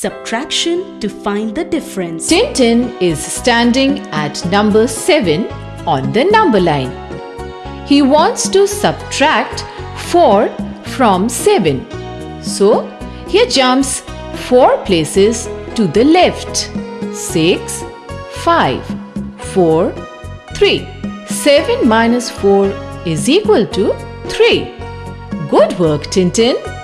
subtraction to find the difference. Tintin is standing at number 7 on the number line. He wants to subtract 4 from 7. So, he jumps 4 places to the left. 6, 5, 4, 3. 7 minus 4 is equal to 3. Good work, Tintin.